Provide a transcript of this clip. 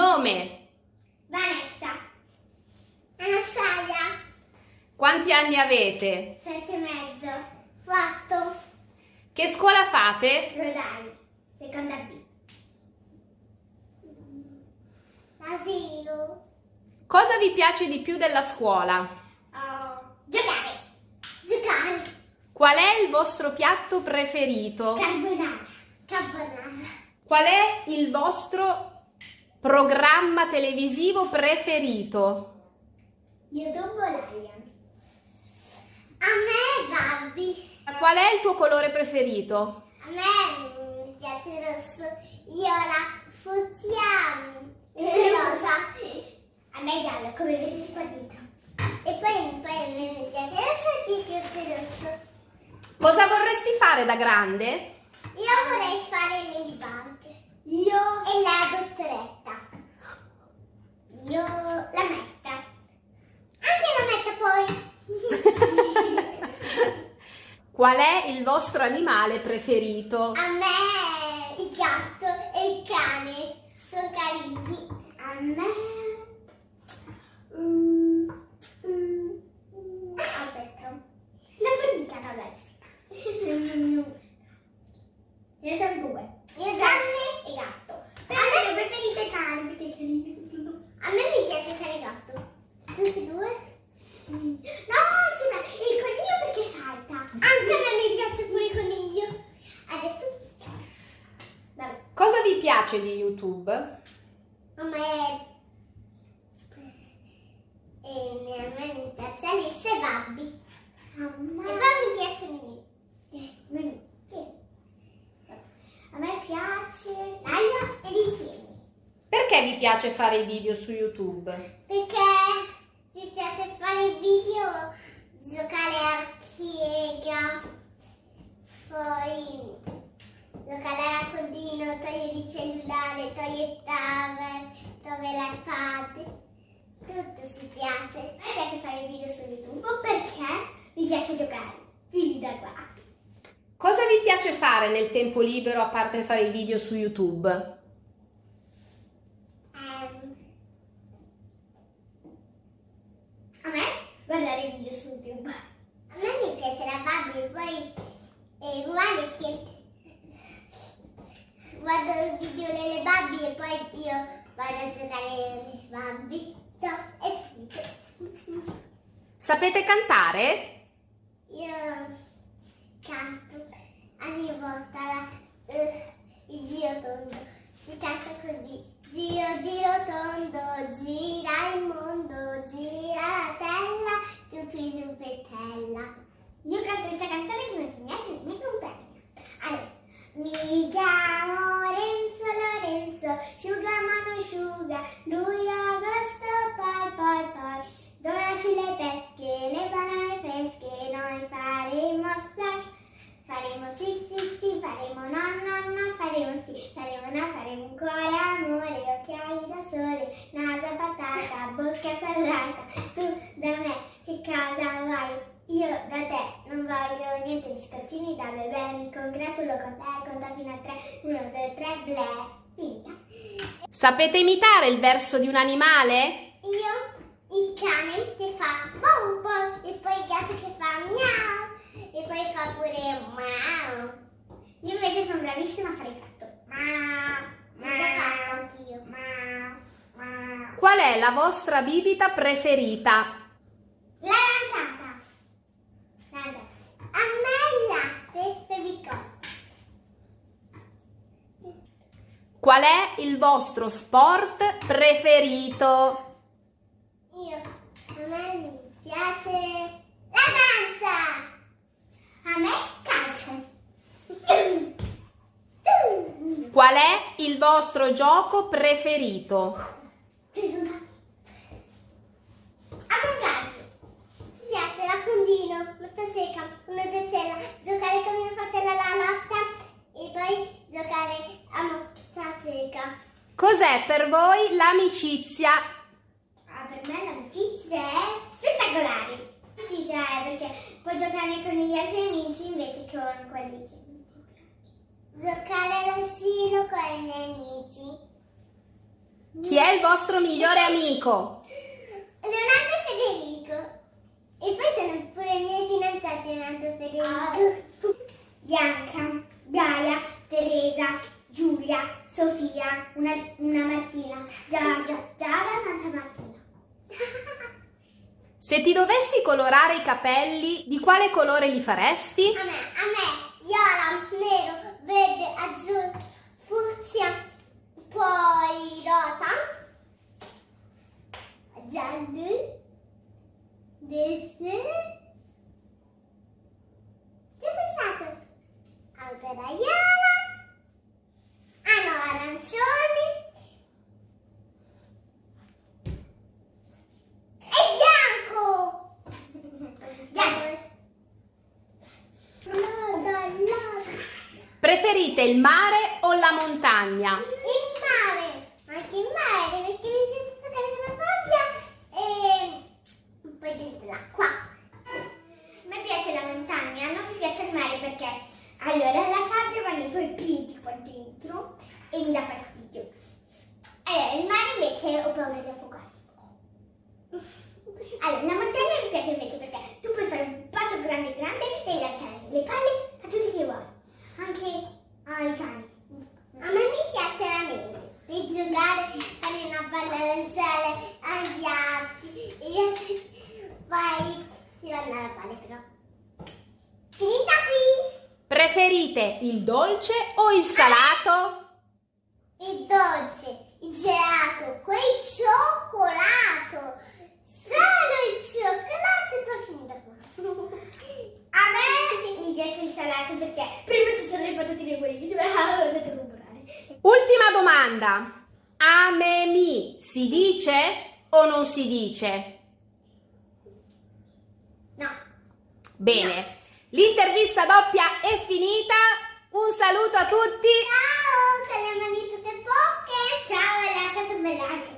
Nome. Vanessa. Anastasia. Quanti anni avete? Sette e mezzo. Quattro. Che scuola fate? Rodai. Seconda B. Asilo. Cosa vi piace di più della scuola? Oh. Giocare. Giocare. Qual è il vostro piatto preferito? Carbonara. Carbonara. Qual è il vostro programma televisivo preferito? YouTube Lion. A me Barbie. Qual è il tuo colore preferito? A me mi piace il rosso. Io la fucsia e rosa. A me è giallo, come vedete qua dietro. E poi, poi a me mi piace il rosso e il rosso. Cosa vorresti fare da grande? Io vorrei fare Ladybug. Io e la dottoretta. Io la metta. Anche la metta poi. Qual è il vostro animale preferito? A me il gatto e il cane sono carini. A me... Mm, mm, mm, aspetta. La formica no, dai. Ce ne sono due. Io cane e gatto. a me le preferite cane perché è carino. A me mi piace cane e gatto. Tutti e due? Mm. No, c'è una- il coniglio perché salta. Anche a me mi piace pure il coniglio. Adesso... Vabbè. Cosa vi piace di YouTube? A me... E a me mi piace Alice e Babbi. E poi mi piace Mini. Mini. Sì. A me piace Laia ed insieme. Perché vi piace fare i video su YouTube? Perché ci piace fare i video, giocare a chiega, poi giocare a raccontino, togliere il cellulare, togliere il tablet, togliere l'iPad. Tutto si piace. A me piace fare i video su YouTube perché mi piace giocare. Fili da qua. Cosa vi piace fare nel tempo libero a parte fare i video su YouTube? Ehm, a me guardare i video su YouTube. A me mi piace la Barbie, poi è uguale che guardo il video delle Barbie e poi io vado a giocare alle Barbie. Ciao, è finito. Sapete cantare? Io canto volta la- eh, il giro tondo. Si canta così. Giro, giro tondo, gira il mondo, naso patata, bocca quadrata. Tu da me che cosa vuoi? Io da te non voglio niente biscottini da bebè, mi congratulo con te, conta fino a tre, uno, due, tre, ble, finita. Sapete imitare il verso di un animale? Io il cane che fa bow bow e poi il gatto che fa miau e poi fa pure mau. Io invece sono bravissima a fare il gatto. Mau. L'ho già fatto anch'io. Mau. Mau. Qual è la vostra bibita preferita? L'aranciata. L'aranciata. A me il latte per biscotti. Qual è il vostro sport preferito? Io, a me mi piace la danza. A me calcio. Qual è il vostro gioco preferito? Ci sono tanti. A me piace. Mi piace l'accondino, motosega, una gazzella, giocare con mio fratello alla lotta e poi giocare a motosega. Cos'è per voi l'amicizia? Ah, per me l'amicizia è spettacolare. L'amicizia è perché puoi giocare con gli altri amici invece che con quelli che non ti piacciono. Giocare all'asilo con i miei amici. Chi è il vostro migliore amico? Leonardo e Federico. E poi sono pure i miei e Federico. Bianca, Gaia, Teresa, Giulia, Sofia, una, una Martina, Giorgia, Giada, Santa Martina. Se ti dovessi colorare i capelli, di quale colore li faresti? A me, a me, viola, nero, verde, azzurro, fucsia, poi rosa, giallo, verde, che ho pensato? Alberaiana, ah no, arancioni e bianco! Bianco! Preferite il mare o la montagna? Il mare, anche il mare, perché mi piace stare nella sabbia e poi dentro l'acqua. Allora la sabbia va nei tuoi piedi qua dentro e mi dà fastidio. Allora, il mare invece ho paura di affogare. Allora, la montagna mi piace invece perché tu puoi fare un bacio grande grande e lanciare le palle a tutti che vuoi, anche ai cani. A me mi piace la neve, di giocare, fare una palla lanciare agli altri e poi si vanno alla palle però. Finita qui! Preferite il dolce o il salato? Il dolce, il gelato, quel cioccolato. Solo il cioccolato finita qua. A me mi piace il salato perché prima ci sono le patatine bollite, ma ho andato a comprare. Ultima domanda. Amemi si dice o non si dice? No. Bene, l'intervista doppia è finita. Un saluto a tutti. Ciao, con le tutte poche. Ciao lasciate un bel like